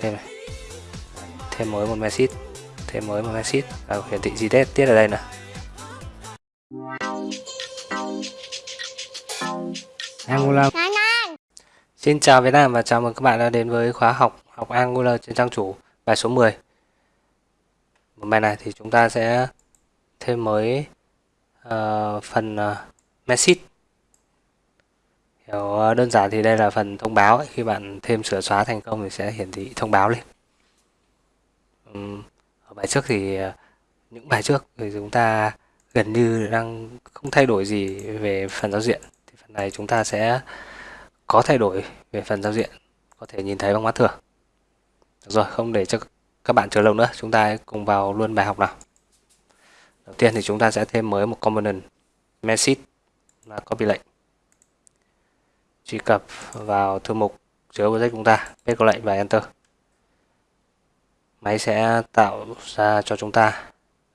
thêm này. Thêm mới một message thêm mới một message và hiển thị gì tiết tiết ở đây nè Angular Xin chào Việt Nam và chào mừng các bạn đã đến với khóa học học Angular trên trang chủ bài số 10 Một bài này thì chúng ta sẽ thêm mới uh, phần uh, message kiểu ờ, đơn giản thì đây là phần thông báo ấy. khi bạn thêm sửa xóa thành công thì sẽ hiển thị thông báo lên. Ở bài trước thì ờ, những bài trước thì chúng ta gần như đang không thay đổi gì về phần giao diện. Thì phần này chúng ta sẽ có thay đổi về phần giao diện, có thể nhìn thấy bằng mắt thường. Được rồi, không để cho các bạn chờ lâu nữa. Chúng ta cùng vào luôn bài học nào. Đầu tiên thì chúng ta sẽ thêm mới một component, message, là copy lệnh truy cập vào thư mục chứa project chúng ta. Paste có lệnh và enter. Máy sẽ tạo ra cho chúng ta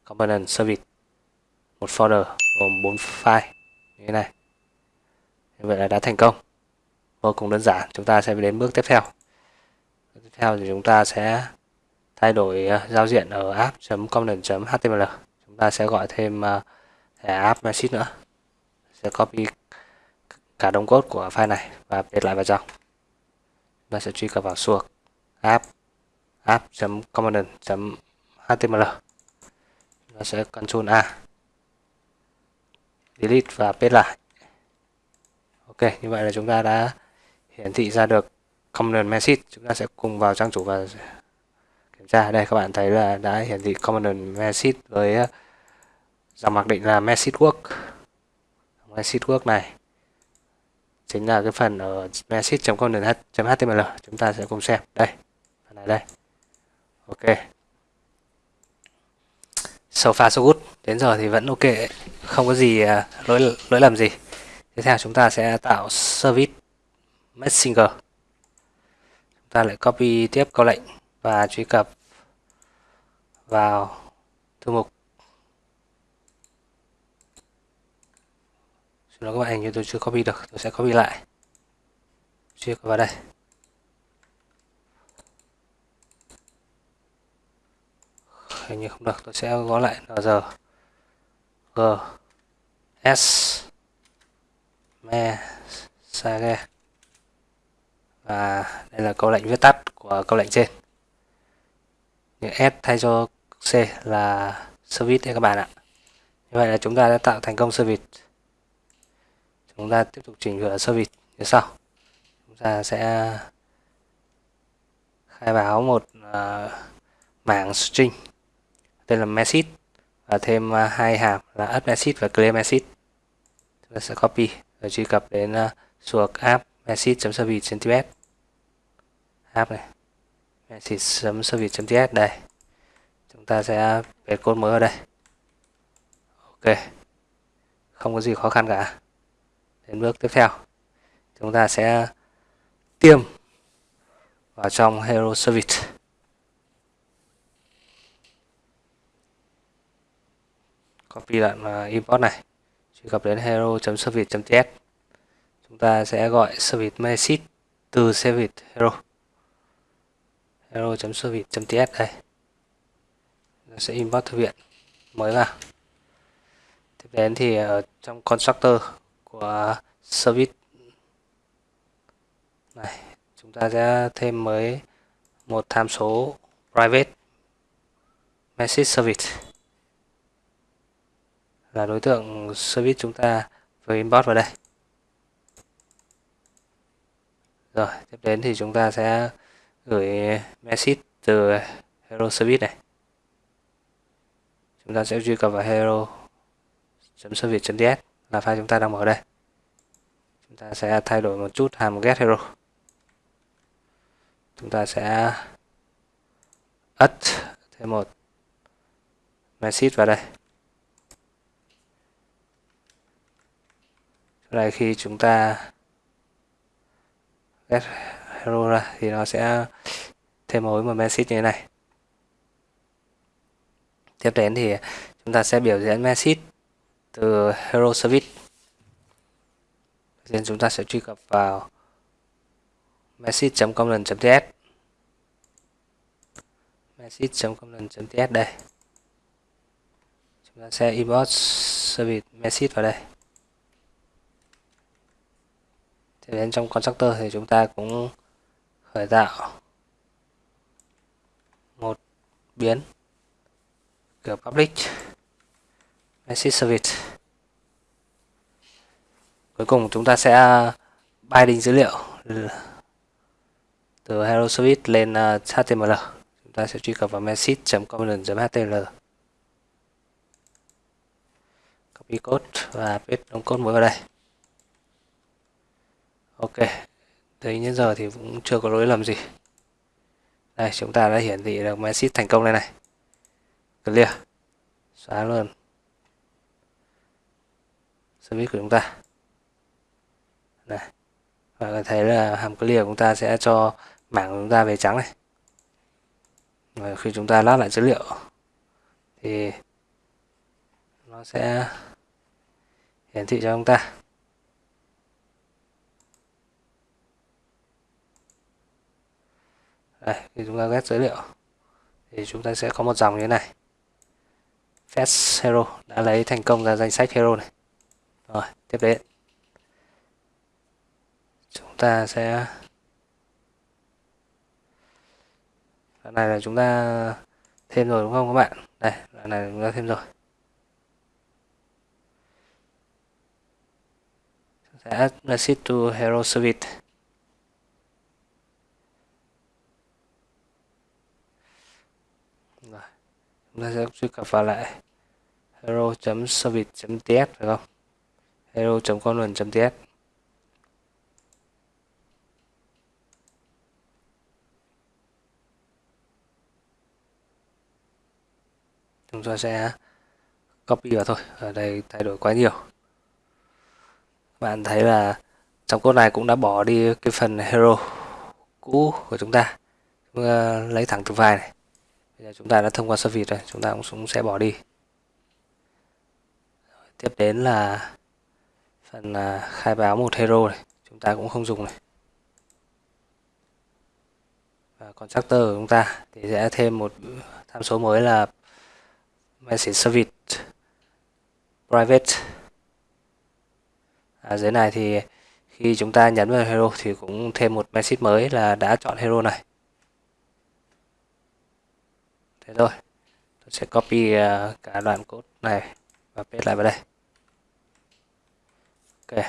component service. Một folder gồm 4 file. Như thế này. Như vậy là đã thành công. Vô cùng đơn giản. Chúng ta sẽ đến bước tiếp theo. Tiếp theo thì chúng ta sẽ thay đổi ờ, giao diện ở app.component.html chúng ta sẽ gọi thêm ờ, thẻ app message nữa. Sẽ copy cả đống code của file này và update lại vào trong. Chúng ta sẽ truy cập vào suộc app app.component.html nó sẽ Ctrl A, delete và paste lại. Ok, như vậy là chúng ta đã hiển thị ra được component message. Chúng ta sẽ cùng vào trang chủ và kiểm tra. Đây, các bạn thấy là đã hiển thị component message với ờ, dòng mặc định là message work. Message work này chính là cái phần ở message.component.html chúng ta sẽ cùng xem. Đây, phần này đây. Ok. So far, so good. Đến giờ thì vẫn ok không có gì à, lỗi lỗi lầm gì. Tiếp theo chúng ta sẽ tạo service messenger. Chúng ta lại copy tiếp câu lệnh và truy cập vào thư mục. Nó các bạn hình như tôi chưa copy được, tôi sẽ copy lại. Truy vào đây. Hình như không được, tôi sẽ gõ lại nr g. S me sage và đây là câu lệnh viết tắt của câu lệnh trên. Những s thay cho c là service đấy các bạn ạ. Như vậy là chúng ta đã tạo thành công service chúng ta tiếp tục chỉnh sửa service như sau. Chúng ta sẽ khai báo một uh, mảng string tên là message và thêm uh, hai hàm là add message và clear message chúng ta sẽ copy và truy cập đến uh, suộc app message.service.ts app này message.service.ts đây. Chúng ta sẽ viết code mới ở đây. Ok không có gì khó khăn cả đến bước tiếp theo. Chúng ta sẽ tiêm vào trong hero service. Copy đoạn à, import này. Truy cập đến hero.service.ts chúng ta sẽ gọi service message từ service hero. Hero.service.ts đây. Nó sẽ import thư viện mới vào. Tiếp đến thì ở trong constructor của service này, chúng ta sẽ thêm mới một tham số private message service là đối tượng service chúng ta vừa inbox vào đây. Rồi, tiếp đến thì chúng ta sẽ gửi message từ hero service này. Chúng ta sẽ truy cập vào hero service ds là file chúng ta đang mở đây. Chúng ta sẽ thay đổi một chút hàm get hero. Chúng ta sẽ add thêm một message vào đây. Sau này khi chúng ta get hero ra thì nó sẽ thêm mối một message như thế này. Tiếp đến thì chúng ta sẽ biểu diễn message từ hero service. Nên chúng ta sẽ truy cập vào message.component.ts message.component.ts đây. Chúng ta sẽ import service message vào đây. Thì đến trong constructor thì chúng ta cũng khởi tạo một biến kiểu public message service cuối cùng chúng ta sẽ à, binding dữ liệu từ hello service lên à, html chúng ta sẽ truy cập vào message.component.html copy code và paste đóng code mới vào đây. Ok, tới đến giờ thì cũng chưa có lỗi lầm gì. Đây, chúng ta đã hiển thị được message thành công đây này. Clear. Xóa luôn service của chúng ta. Này, và thấy là hàm clear của chúng ta sẽ cho mảng của chúng ta về trắng này. Và khi chúng ta lát lại dữ liệu, thì nó sẽ hiển thị cho chúng ta. Đây, khi chúng ta ghét dữ liệu, thì chúng ta sẽ có một dòng như thế này. Fetch hero đã lấy thành công ra danh sách hero này rồi, tiếp đến. Chúng ta sẽ đoạn này là chúng ta thêm rồi đúng không các bạn? Đây đoạn này chúng ta thêm rồi. Sẽ add message to hero service. Rồi, chúng ta sẽ truy cập vào lại hero.service.ts phải không? hero.content.ts chúng ta sẽ copy vào thôi, ở đây thay đổi quá nhiều. Bạn thấy là trong code này cũng đã bỏ đi cái phần hero cũ của chúng ta. Chúng ta lấy thẳng từ file này. Bây giờ chúng ta đã thông qua service rồi, chúng ta cũng sẽ bỏ đi. Tiếp đến là phần à, khai báo một hero này chúng ta cũng không dùng này. Và constructor của chúng ta thì sẽ thêm một tham số mới là message service private. À, dưới này thì khi chúng ta nhấn vào hero thì cũng thêm một message mới là đã chọn hero này. Thế thôi tôi sẽ copy à, cả đoạn code này và paste lại vào đây ok.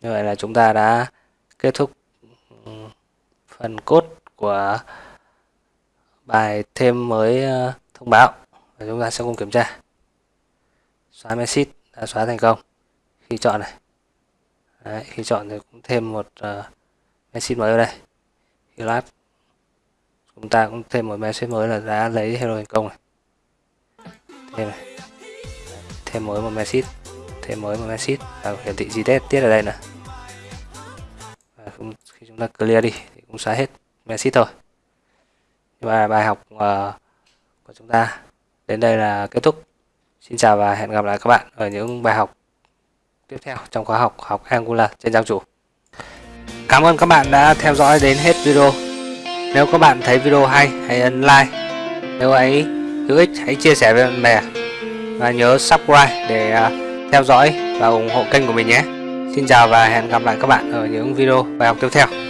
Như vậy là chúng ta đã kết thúc ừ, phần cốt của bài thêm mới ờ, thông báo. Và chúng ta sẽ cùng kiểm tra. Xóa message đã xóa thành công. Khi chọn này. Đấy, khi chọn thì cũng thêm một uh, message mới ở đây. Khi lát chúng ta cũng thêm một message mới là đã lấy hero thành công này. Thêm này. Thêm mới một message thêm mới một message và hiển thị gì tiết ở đây nè. Và khi chúng ta clear đi thì cũng xóa hết. Message thôi. Và bài học uh, của chúng ta đến đây là kết thúc. Xin chào và hẹn gặp lại các bạn ở những bài học tiếp theo trong khóa học học Angular trên trang chủ. Cảm ơn các bạn đã theo dõi đến hết video. Nếu các bạn thấy video hay hãy ấn like. Nếu ấy hữu ích hãy chia sẻ với bạn bè. Và nhớ subscribe để uh, theo dõi và ủng hộ kênh của mình nhé. Xin chào và hẹn gặp lại các bạn ở những video bài học tiếp theo.